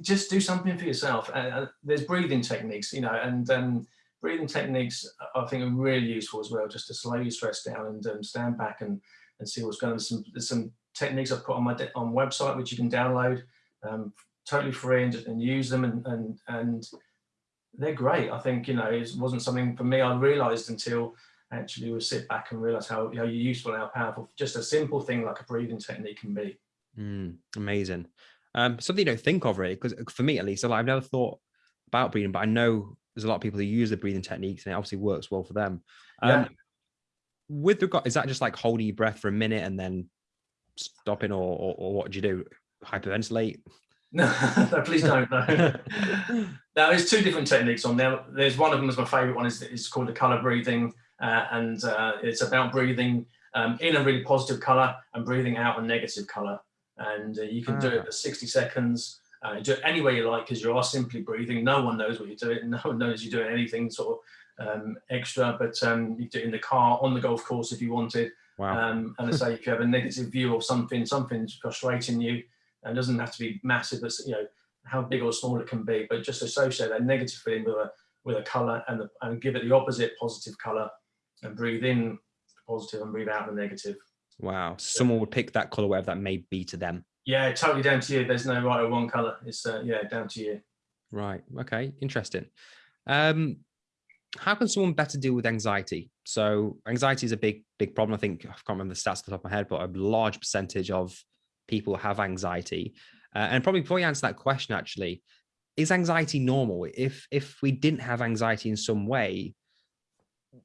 [SPEAKER 2] just do something for yourself. Uh, uh, there's breathing techniques, you know, and um, breathing techniques I think are really useful as well, just to slow your stress down and um, stand back and and see what's going on. There's some, there's some techniques I've put on my on website which you can download, um, totally free and, and use them and and and they're great. I think, you know, it wasn't something for me I realized until actually we sit back and realize how, how useful and how powerful just a simple thing like a breathing technique can be.
[SPEAKER 1] Mm, amazing. Um, something you don't think of really, because for me at least, I've never thought about breathing, but I know there's a lot of people who use the breathing techniques and it obviously works well for them. Um, yeah. With regard, is that just like holding your breath for a minute and then stopping or, or, or what do you do? Hyperventilate?
[SPEAKER 2] No, no please don't. No. now, there's two different techniques on there. There's one of them is my favorite one. is It's called the color breathing, uh, and uh, it's about breathing um, in a really positive color and breathing out a negative color. And uh, you can do it ah. for 60 seconds. Uh, do it any way you like because you are simply breathing. No one knows what you're doing. No one knows you're doing anything sort of um, extra, but um, you do it in the car, on the golf course if you wanted. Wow. Um, and I say if you have a negative view of something, something's frustrating you, and it doesn't have to be massive, but you know how big or small it can be, but just associate that negative feeling with a with a color and the, and give it the opposite positive color, and breathe in the positive and breathe out the negative.
[SPEAKER 1] Wow, someone would pick that color, whatever that may be to them.
[SPEAKER 2] Yeah, totally down to you. There's no right or wrong color. It's uh, yeah, down to you.
[SPEAKER 1] Right. Okay. Interesting. Um, how can someone better deal with anxiety? So anxiety is a big, big problem. I think I can't remember the stats off the top of my head, but a large percentage of people have anxiety. Uh, and probably before you answer that question, actually, is anxiety normal? If if we didn't have anxiety in some way,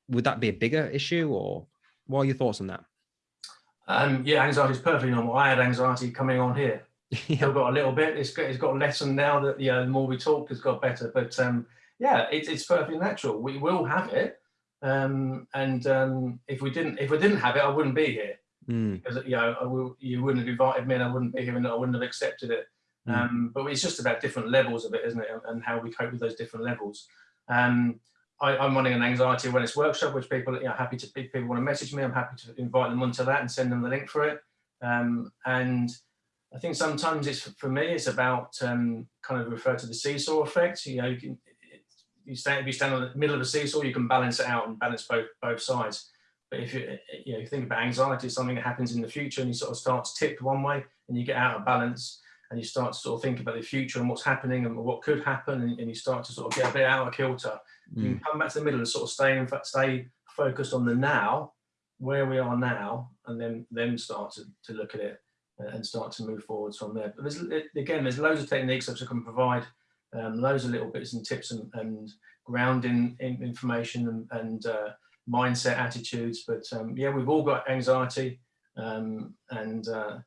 [SPEAKER 1] would that be a bigger issue or what are your thoughts on that?
[SPEAKER 2] Um, yeah, anxiety is perfectly normal. I had anxiety coming on here. yeah. Still got a little bit. It's got, it's got lessened now that you know, the more we talk, it's got better. But um, yeah, it, it's perfectly natural. We will have it. Um, and um, if we didn't, if we didn't have it, I wouldn't be here mm. because you know will, you wouldn't have invited me and I wouldn't be here and I wouldn't have accepted it. Mm. Um, but it's just about different levels of it, isn't it? And how we cope with those different levels. Um, I, am running an anxiety awareness workshop, which people are you know, happy to people want to message me. I'm happy to invite them onto that and send them the link for it. Um, and I think sometimes it's for me, it's about um, kind of refer to the seesaw effect. You know, you can you stand if you stand on the middle of a seesaw, you can balance it out and balance both both sides. But if you, you know, you think about anxiety, it's something that happens in the future and you sort of start to tip one way and you get out of balance and you start to sort of think about the future and what's happening and what could happen and, and you start to sort of get a bit out of kilter. Mm. You can come back to the middle and sort of stay in fact stay focused on the now, where we are now, and then then start to, to look at it and start to move forwards from there. But there's again, there's loads of techniques that I can provide, um, loads of little bits and tips and, and grounding in information and, and uh, mindset attitudes. But um, yeah, we've all got anxiety um, and uh,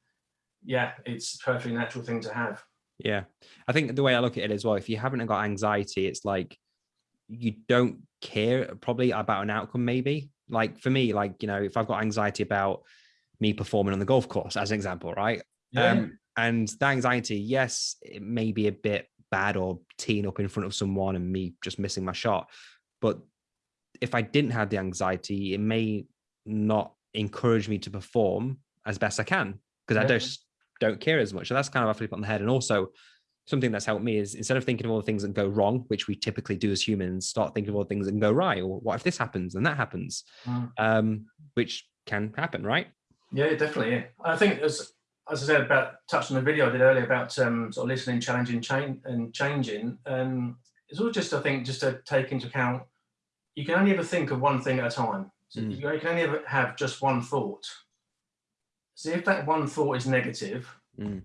[SPEAKER 2] yeah, it's a perfectly natural thing to have.
[SPEAKER 1] Yeah. I think the way I look at it as well, if you haven't got anxiety, it's like you don't care probably about an outcome, maybe. Like for me, like, you know, if I've got anxiety about me performing on the golf course, as an example, right? Yeah. Um, and the anxiety, yes, it may be a bit bad or teeing up in front of someone and me just missing my shot. But if I didn't have the anxiety, it may not encourage me to perform as best I can because yeah. I just don't care as much. So that's kind of a flip on the head. And also something that's helped me is instead of thinking of all the things that go wrong, which we typically do as humans, start thinking of all the things that go right. Or what if this happens and that happens, mm. um, which can happen, right?
[SPEAKER 2] Yeah, definitely. Yeah. I think as as I said about touching the video I did earlier about um, sort of listening, challenging, change and changing. Um, it's all just I think just to take into account you can only ever think of one thing at a time. So
[SPEAKER 1] Mm.
[SPEAKER 2] you can only ever have just one thought. So if that one thought is negative,
[SPEAKER 1] Mm.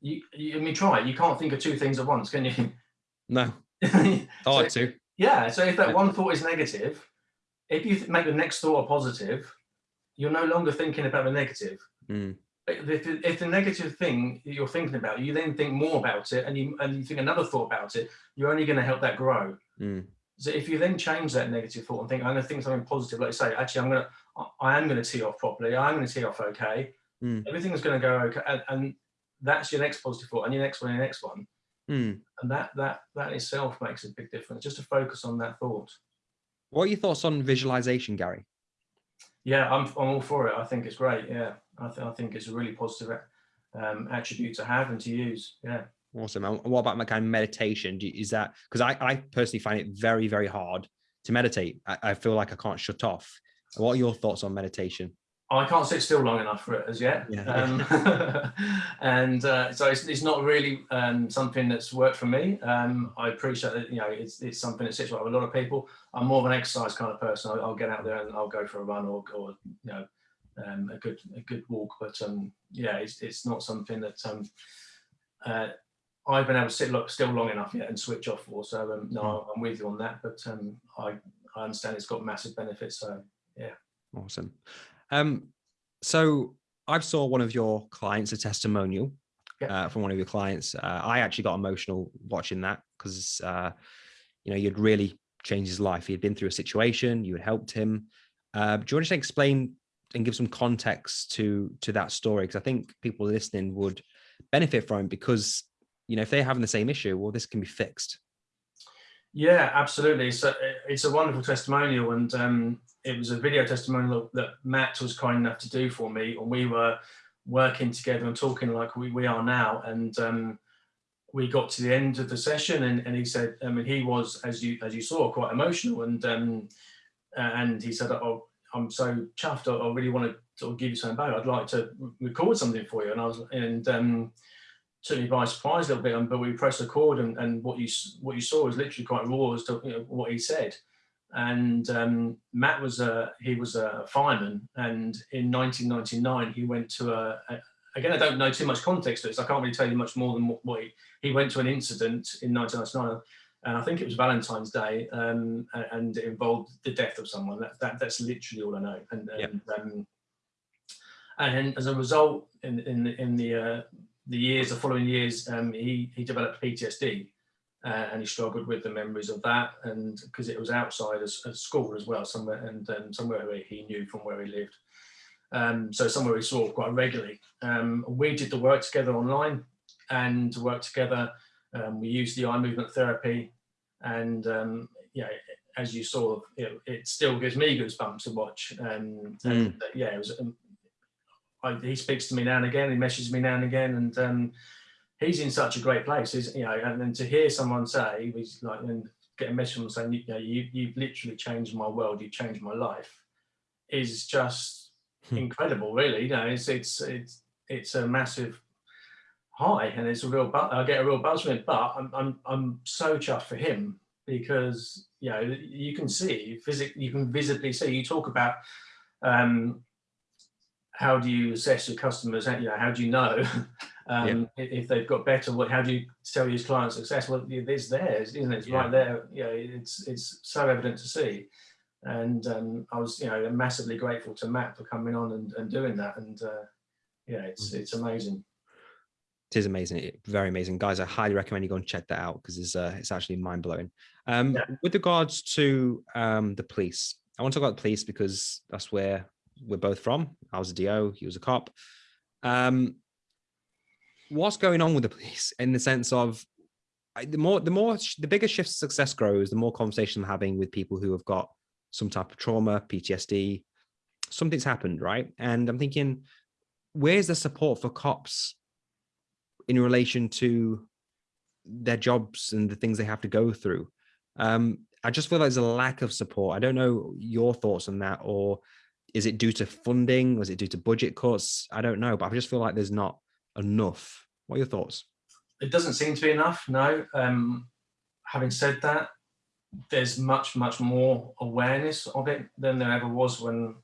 [SPEAKER 2] you, you I mean try it. You can't think of two things at once, can you?
[SPEAKER 1] No,
[SPEAKER 2] So-
[SPEAKER 1] hard to.
[SPEAKER 2] yeah. So if that one thought is negative, if you make the next thought a positive, you're no longer thinking about the negative.
[SPEAKER 1] Mm.
[SPEAKER 2] If, the- if the negative thing you're thinking about, you then think more about it, and you and you think another thought about it, you're only going to help that grow.
[SPEAKER 1] Mm.
[SPEAKER 2] So if you then change that negative thought and think, I'm going to think something positive, like say, actually, I'm going to, I am going to tee off properly. I'm going to tee off okay.
[SPEAKER 1] Mm.
[SPEAKER 2] Everything's going to go okay, and, and that's your next positive thought, and your next one, and your next one,
[SPEAKER 1] Mm.
[SPEAKER 2] and that that that itself makes a big difference. Just to focus on that thought.
[SPEAKER 1] What are your thoughts on visualization, Gary?
[SPEAKER 2] Yeah, I'm I'm all for it. I think it's great. Yeah, I, th- I think it's a really positive um, attribute to have and to use. Yeah.
[SPEAKER 1] Awesome. And what about my kind of meditation? Do you- Is that because I, I personally find it very, very hard to meditate. I, I feel like I can't shut off. What are your thoughts on meditation?
[SPEAKER 2] I can't sit still long enough for it as yet.
[SPEAKER 1] Yeah.
[SPEAKER 2] Um, and uh, so it's, it's not really um, something that's worked for me. Um, I appreciate that, you know, it's, it's something that sits right with a lot of people. I'm more of an exercise kind of person. I'll, I'll get out there and I'll go for a run or, or you know, um, a good a good walk. But um, yeah, it's, it's not something that um, uh, I've been able to sit lo- still long enough yet and switch off for. So um, no, I'm with you on that. But um, I, I understand it's got massive benefits. So yeah,
[SPEAKER 1] Awesome. Um, so I saw one of your clients, a testimonial
[SPEAKER 2] Yeah.
[SPEAKER 1] uh, from one of your clients. Uh, I actually got emotional watching that because, uh, you know, you'd really changed his life. He had been through a situation, you had helped him. Uh, do you want to explain and give some context to to that story? Because I think people listening would benefit from because, you know, if they're having the same issue, well, this can be fixed.
[SPEAKER 2] Yeah, absolutely. So it's a wonderful testimonial, and um, it was a video testimonial that Matt was kind enough to do for me, and we were working together and talking like we, we are now. And um, we got to the end of the session, and, and he said, I mean, he was as you as you saw quite emotional, and um, and he said, "Oh, I'm so chuffed. I, I really want to sort of give you something back. I'd like to record something for you." And I was and um, took me by surprise a little bit, um, but we pressed record, and, and what you what you saw was literally quite raw as to you know, what he said. And um, Matt was a he was a fireman, and in 1999 he went to a, a again I don't know too much context to this. I can't really tell you much more than what, what he he went to an incident in 1999. And I think it was Valentine's Day, um, and it involved the death of someone. That, that that's literally all I know. And,
[SPEAKER 1] Yep.
[SPEAKER 2] and um, and as a result, in in the- in the uh, the years, the following years, um, he he developed PTSD, uh, and he struggled with the memories of that, and because it was outside of, of school as well, somewhere and um, somewhere where he knew from where he lived, um, so somewhere he saw quite regularly. Um, we did the work together online, and worked together, um, we use the eye movement therapy, and um, yeah, as you saw, it, it still gives me goosebumps to watch. Um, and uh, yeah, it was. Um, I, he speaks to me now and again. He messages me now and again, and um, he's in such a great place. He's, you know, and then to hear someone say, he's like, and get a message from saying, you know, you, you've literally changed my world. You've changed my life, is just
[SPEAKER 1] Hmm.
[SPEAKER 2] incredible. Really, you know, it's it's it's it's a massive high, and it's a real. I get a real buzz from it, but I'm I'm I'm so chuffed for him because you know you can see physically, you can visibly see. You talk about. Um, how do you assess your customers? How, you know, how do you know um, i- if they've got better? What, how do you tell your client success? Well, it's theirs, isn't it? It's
[SPEAKER 1] Yeah.
[SPEAKER 2] right there. You know, it's it's so evident to see. And um, I was, you know, massively grateful to Matt for coming on and, and doing that. And uh, yeah, it's
[SPEAKER 1] Mm.
[SPEAKER 2] it's amazing.
[SPEAKER 1] It is amazing, it- very amazing, guys. I highly recommend you go and check that out because it's uh, it's actually mind blowing. Um,
[SPEAKER 2] Yeah.
[SPEAKER 1] With regards to um, the police, I want to talk about the police because that's where we're both from. I was a DO, he was a cop. Um, what's going on with the police in the sense of the more the more the bigger shift success grows, the more conversation I'm having with people who have got some type of trauma, PTSD, something's happened, right? And I'm thinking, where's the support for cops in relation to their jobs and the things they have to go through. Um, I just feel like there's a lack of support. I don't know your thoughts on that, or is it due to funding? Was it due to budget cuts? I don't know, but I just feel like there's not enough. What are your thoughts?
[SPEAKER 2] It doesn't seem to be enough. No. Um, having said that, there's much, much more awareness of it than there ever was when,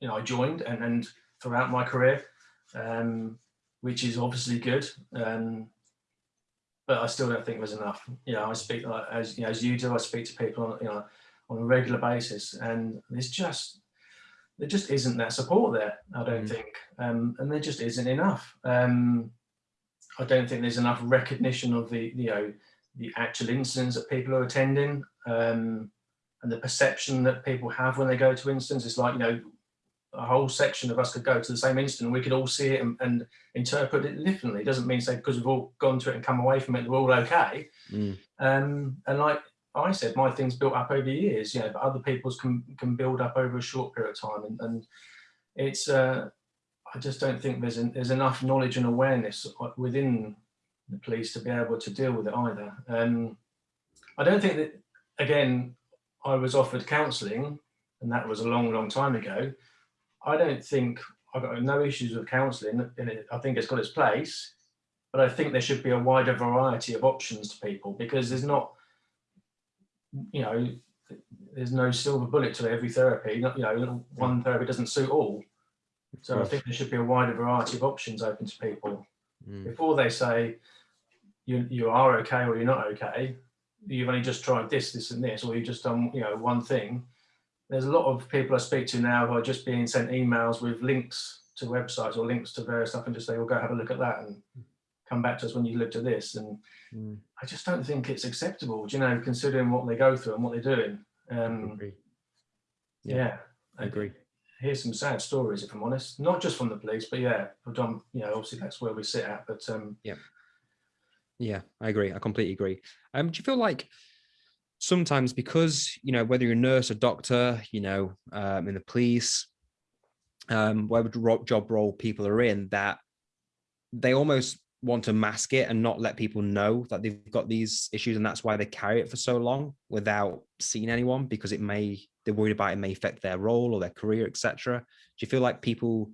[SPEAKER 2] you know, I joined and, and throughout my career, um, which is obviously good. Um, but I still don't think there's enough. You know, I speak like, as you know, as you do. I speak to people on you know on a regular basis, and there's just there just isn't that support there. I don't mm. think, um, and there just isn't enough. Um, I don't think there's enough recognition of the you know the actual incidents that people are attending um, and the perception that people have when they go to instance. It's like you know a whole section of us could go to the same instant and we could all see it and, and interpret it differently. It doesn't mean say because we've all gone to it and come away from it, we're all okay. Mm. Um, and like I said, my thing's built up over years, you know, but other people's can can build up over a short period of time. And, and it's uh, I just don't think there's an, there's enough knowledge and awareness within the police to be able to deal with it either. Um, I don't think that again, I was offered counselling, and that was a long, long time ago. I don't think I've got no issues with counselling, and I think it's got its place. But I think there should be a wider variety of options to people because there's not, you know, there's no silver bullet to every therapy. Not, you know, one therapy doesn't suit all. So I think there should be a wider variety of options open to people mm. before they say you you are okay or you're not okay. You've only just tried this, this, and this, or you've just done you know one thing there's a lot of people I speak to now who are just being sent emails with links to websites or links to various stuff and just say, well, go have a look at that and come back to us when you looked at this. And mm. I just don't think it's acceptable, you know, considering what they go through and what they're doing. Um, yeah, yeah,
[SPEAKER 1] I agree.
[SPEAKER 2] Here's some sad stories, if I'm honest, not just from the police, but yeah, done, you know, obviously that's where we sit at, but um,
[SPEAKER 1] yeah. Yeah, I agree. I completely agree. Um, do you feel like sometimes because you know whether you're a nurse or doctor you know um, in the police um whatever job role people are in that they almost want to mask it and not let people know that they've got these issues and that's why they carry it for so long without seeing anyone because it may they're worried about it may affect their role or their career etc do you feel like people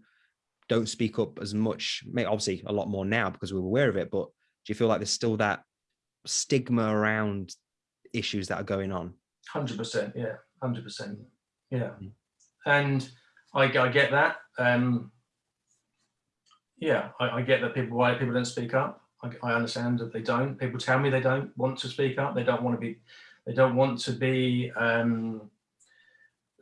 [SPEAKER 1] don't speak up as much? May obviously a lot more now because we're aware of it but do you feel like there's still that stigma around issues that are going on.
[SPEAKER 2] 100%, yeah, 100%. Yeah. Mm. And I, I get that. Um, yeah, I, I, get that people, why people don't speak up. I, I, understand that they don't. People tell me they don't want to speak up. They don't want to be, they don't want to be um,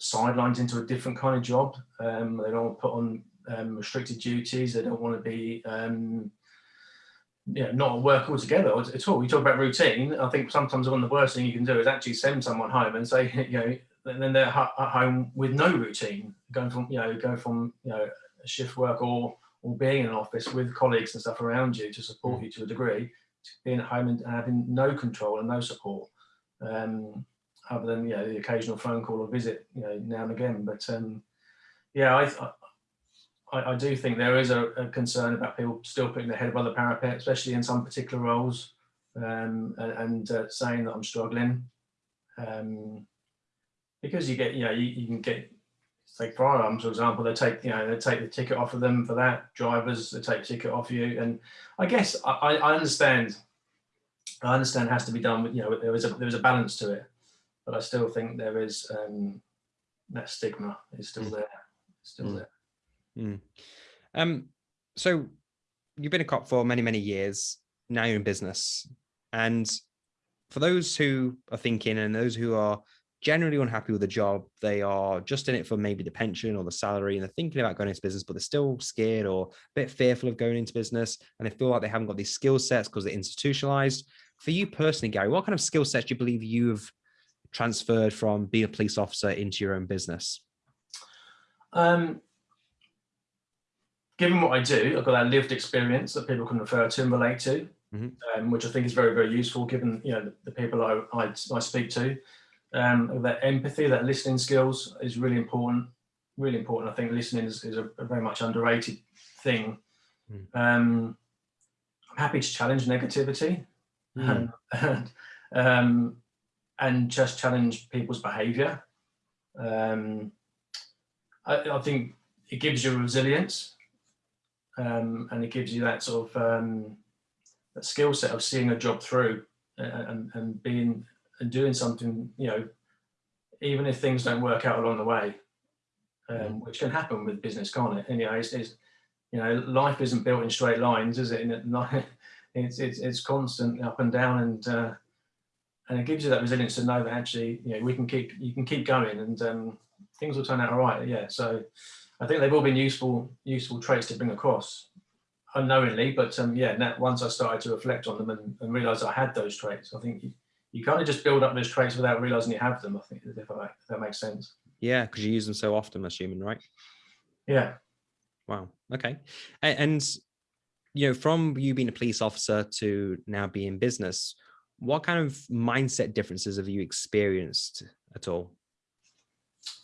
[SPEAKER 2] sidelined into a different kind of job. Um, they don't want to put on um, restricted duties. They don't want to be um, you know, not work altogether at all. You talk about routine. I think sometimes one of the worst thing you can do is actually send someone home and say, you know, and then they're at home with no routine, going from, you know, going from, you know, shift work or or being in an office with colleagues and stuff around you to support mm. you to a degree, to being at home and having no control and no support, um, other than you know the occasional phone call or visit, you know, now and again. But um, yeah, I, I, I do think there is a, a, concern about people still putting their head above the parapet, especially in some particular roles, um, and, and uh, saying that I'm struggling. Um, because you get, you know, you, you can get, take firearms, for example, they take, you know, they take the ticket off of them for that. Drivers, they take ticket off you. And I guess I, I understand, I understand it has to be done with, you know, there is a, there is a balance to it, but I still think there is, um, that stigma is still mm. there, still mm. there.
[SPEAKER 1] Mm. Um, so you've been a cop for many, many years. Now you're in business. And for those who are thinking and those who are generally unhappy with the job, they are just in it for maybe the pension or the salary and they're thinking about going into business, but they're still scared or a bit fearful of going into business. And they feel like they haven't got these skill sets because they're institutionalized. For you personally, Gary, what kind of skill sets do you believe you've transferred from being a police officer into your own business?
[SPEAKER 2] Um, given what I do, I've got that lived experience that people can refer to and relate to, mm -hmm. um, which I think is very, very useful given you know the, the people I, I, I, speak to. Um, that empathy, that listening skills is really important. Really important. I think listening is, is a, a, very much underrated thing. Mm. Um, I'm happy to challenge negativity mm. and, and, um, and, just challenge people's behaviour. Um, I, I think it gives you resilience um, and it gives you that sort of um, that skill set of seeing a job through and, and being and doing something, you know, even if things don't work out along the way, um,
[SPEAKER 1] Mm.
[SPEAKER 2] which can happen with business, can't it? Anyway, it's, it's, you know, life isn't built in straight lines, is it? It- it's, it's, it's constant up and down and, uh, and it gives you that resilience to know that actually, you know, we can keep, you can keep going and um, things will turn out all right. Yeah. So I think they've all been useful, useful traits to bring across unknowingly, but um, yeah, now, once I started to reflect on them and, and realize I had those traits, I think you, you kind of just build up those traits without realizing you have them. I think if, I, if that makes sense.
[SPEAKER 1] Yeah, because you use them so often, I'm assuming, right?
[SPEAKER 2] Yeah.
[SPEAKER 1] Wow. Okay. A- And, you know, from you being a police officer to now being in business, what kind of mindset differences have you experienced at all?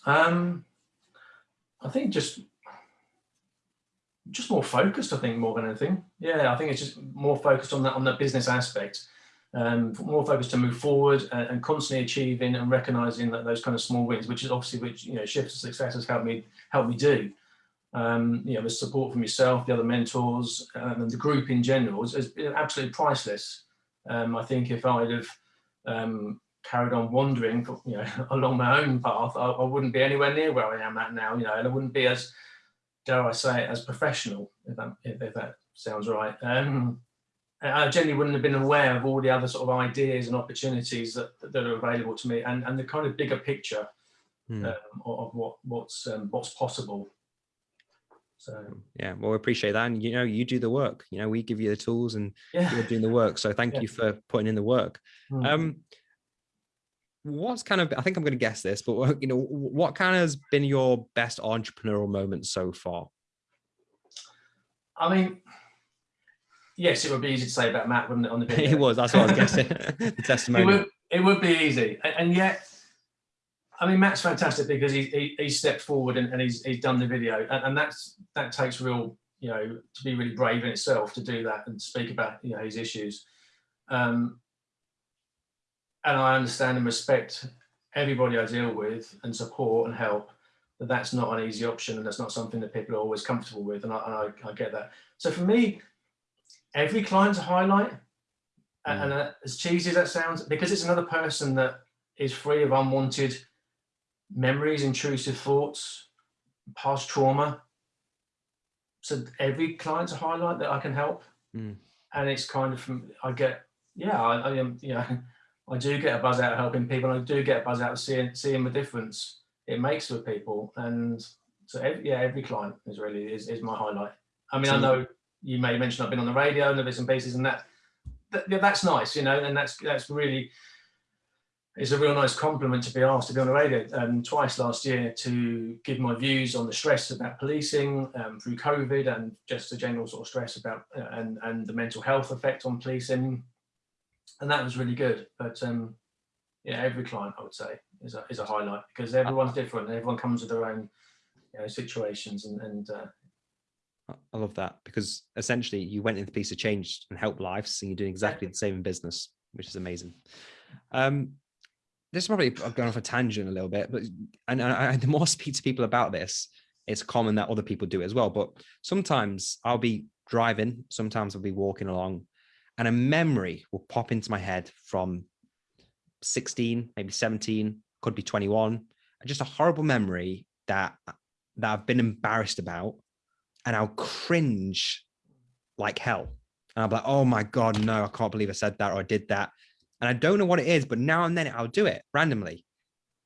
[SPEAKER 2] Um, I think just just more focused. I think more than anything. Yeah, I think it's just more focused on that on the business aspect. Um, more focused to move forward and, and constantly achieving and recognizing that those kind of small wins, which is obviously which you know shifts of success has helped me help me do. Um, you know, the support from yourself, the other mentors, um, and the group in general is, is absolutely priceless. Um, I think if I'd have um, carried on wandering, you know, along my own path, I, I, wouldn't be anywhere near where I am at now. You know, and I wouldn't be as, dare I say, it, as professional, if that, if, if that sounds right. Um, I generally wouldn't have been aware of all the other sort of ideas and opportunities that, that are available to me, and, and the kind of bigger picture
[SPEAKER 1] Hmm.
[SPEAKER 2] um, of, what what's um, what's possible. So
[SPEAKER 1] Yeah, well, we appreciate that. And, you know, you do the work, you know, we give you the tools and
[SPEAKER 2] yeah.
[SPEAKER 1] you're doing the work. So thank
[SPEAKER 2] Yeah.
[SPEAKER 1] you for putting in the work.
[SPEAKER 2] Hmm.
[SPEAKER 1] Um, what's kind of, I think I'm going to guess this, but you know, what kind of has been your best entrepreneurial moment so far?
[SPEAKER 2] I mean, yes, it would be easy to say about Matt, wouldn't it? On the video,
[SPEAKER 1] it was, that's what I was guessing. the
[SPEAKER 2] it
[SPEAKER 1] testimony.
[SPEAKER 2] would it would be easy and yet i mean matt's fantastic because he, he, he stepped forward and, and he's, he's done the video and, and that's that takes real you know to be really brave in itself to do that and speak about you know his issues um and i understand and respect everybody i deal with and support and help that that's not an easy option and that's not something that people are always comfortable with and i, and I, I get that so for me every client's a highlight and, and uh, as cheesy as that sounds, because it's another person that is free of unwanted memories, intrusive thoughts, past trauma. So every client's a highlight that I can help,
[SPEAKER 1] Mm.
[SPEAKER 2] and it's kind of from I get yeah I, I am you know I do get a buzz out of helping people. I do get a buzz out of seeing seeing the difference it makes with people, and so every, yeah every client is really is, is my highlight. I mean I know you may mention I've been on the radio and the bits and pieces and that that, that's nice, you know, and that's that's really it's a real nice compliment to be asked to be on the radio um, twice last year to give my views on the stress about policing um, through COVID and just the general sort of stress about uh, and and the mental health effect on policing, and that was really good. But um, yeah, every client I would say is a is a highlight because everyone's different. and Everyone comes with their own you know, situations and and uh,
[SPEAKER 1] I- love that because essentially you went into the piece of change and helped lives and you're doing exactly the same in business, which is amazing. Um, this is probably I'm going off a tangent a little bit, but and I, the more I speak to people about this, it's common that other people do it as well. But sometimes I'll be driving, sometimes I'll be walking along, and a memory will pop into my head from 16, maybe 17, could be 21, just a horrible memory that that I've been embarrassed about and I'll cringe like hell. And I'll be like, oh my God, no, I can't believe I said that or I did that. And I don't know what it is, but now and then I'll do it randomly.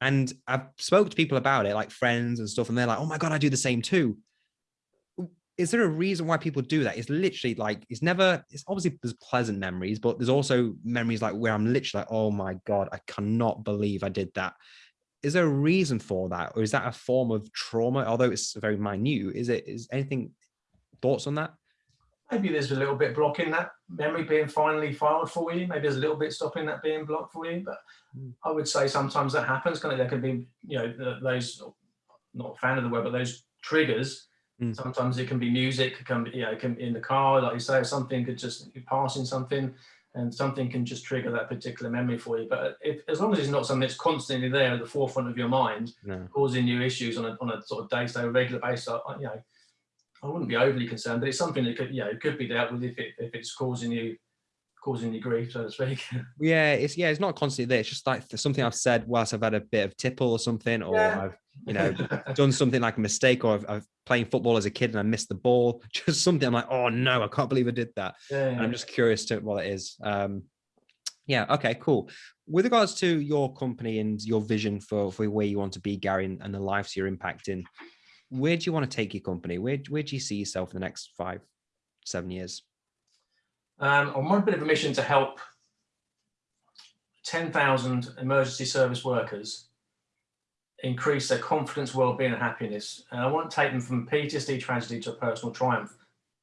[SPEAKER 1] And I've spoke to people about it, like friends and stuff, and they're like, oh my God, I do the same too. Is there a reason why people do that? It's literally like, it's never, it's obviously there's pleasant memories, but there's also memories like where I'm literally like, oh my God, I cannot believe I did that. Is there a reason for that? Or is that a form of trauma? Although it's very minute, is it, is anything, thoughts on that?
[SPEAKER 2] maybe there's a little bit blocking that memory being finally filed for you. Maybe there's a little bit stopping that being blocked for you. But
[SPEAKER 1] Mm.
[SPEAKER 2] I would say sometimes that happens. Kind of, there can be, you know, those not a fan of the word, but those triggers.
[SPEAKER 1] Mm.
[SPEAKER 2] Sometimes it can be music, it can be, you know, it can be in the car, like you say, something could just be passing something, and something can just trigger that particular memory for you. But if as long as it's not something that's constantly there at the forefront of your mind,
[SPEAKER 1] No.
[SPEAKER 2] causing you issues on a, on a sort of day-to-day regular basis, I- you know, I wouldn't be overly concerned, but it's something that could, you know, could be dealt with if, it, if it's causing you causing you grief, so to speak.
[SPEAKER 1] Yeah, it's yeah, it's not constantly there. It's just like something I've said whilst I've had a bit of tipple or something, or yeah. I've you know done something like a mistake, or I've, I've playing football as a kid and I missed the ball. Just something I'm like, oh no, I can't believe I did that. Yeah, yeah. I'm just curious to what it is. Um, yeah, okay, cool. With regards to your company and your vision for, for where you want to be, Gary, and, and the lives you're impacting, where do you want to take your company? Where, where do you see yourself in the next five, seven years?
[SPEAKER 2] Um, on a bit of a mission to help 10,000 emergency service workers increase their confidence, well-being and happiness. And I want to take them from PTSD tragedy to a personal triumph,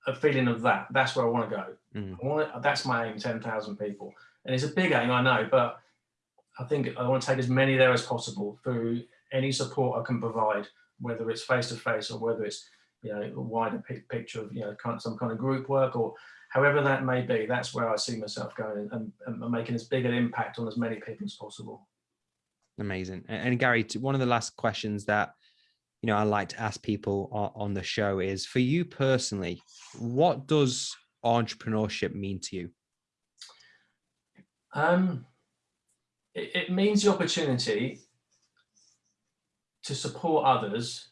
[SPEAKER 2] a feeling of that. That's where I want to go. Mm. I want to, that's my aim, 10,000 people. And it's a big aim, I know, but I think I want to take as many there as possible through any support I can provide, whether it's face-to-face -face or whether it's, you know, a wider picture of, you know, kind of some kind of group work or however that may be, that's where I see myself going and, and making as big an impact on as many people as possible.
[SPEAKER 1] Amazing. And, and Gary, one of the last questions that you know I like to ask people on, the show is for you personally, what does entrepreneurship mean to you?
[SPEAKER 2] Um, it, it means the opportunity to support others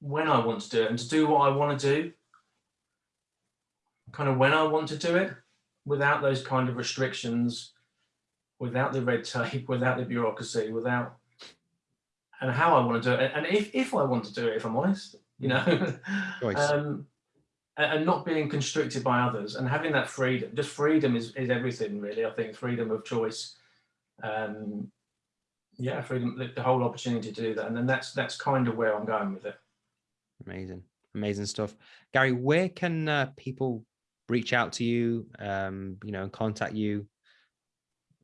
[SPEAKER 2] when I want to do it and to do what I want to do, kind of when I want to do it, without those kind of restrictions without the red tape, without the bureaucracy, without and how I want to do it, and if if I want to do it, if I'm honest, you know, um, and not being constricted by others, and having that freedom. Just freedom is is everything, really. I think freedom of choice. Um, yeah, freedom, the, the whole opportunity to do that, and then that's that's kind of where I'm going with it.
[SPEAKER 1] Amazing, amazing stuff, Gary. Where can uh, people reach out to you? Um, you know, and contact you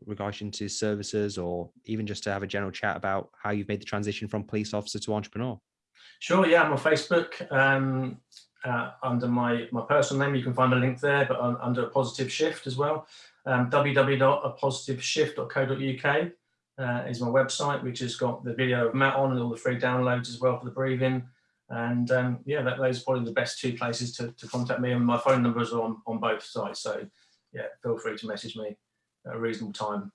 [SPEAKER 1] regarding to services or even just to have a general chat about how you've made the transition from police officer to entrepreneur?
[SPEAKER 2] Sure, yeah, I'm on Facebook um, uh, under my, my personal name. You can find a link there, but on, under a positive shift as well. Um, www.positiveshift.co.uk uh, is my website, which has got the video of Matt on and all the free downloads as well for the breathing. And um, yeah, that, those are probably the best two places to, to contact me. And my phone numbers are on, on both sites. So yeah, feel free to message me at a reasonable time.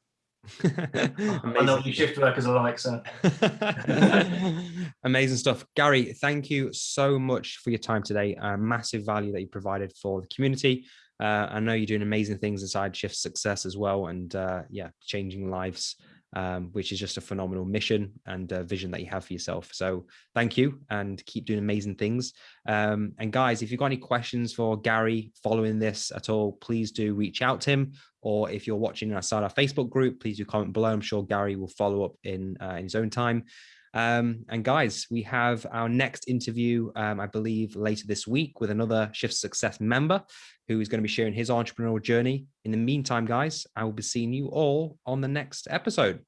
[SPEAKER 2] I know you shift workers are like, so.
[SPEAKER 1] Amazing stuff. Gary, thank you so much for your time today. Uh, massive value that you provided for the community. Uh, I know you're doing amazing things inside Shift Success as well. And uh, yeah, changing lives um, which is just a phenomenal mission and vision that you have for yourself. So thank you and keep doing amazing things. Um, and guys, if you've got any questions for Gary following this at all, please do reach out to him. Or if you're watching outside our Facebook group, please do comment below. I'm sure Gary will follow up in, uh, in his own time. Um, and guys, we have our next interview, um, I believe, later this week with another Shift Success member who is going to be sharing his entrepreneurial journey. In the meantime, guys, I will be seeing you all on the next episode.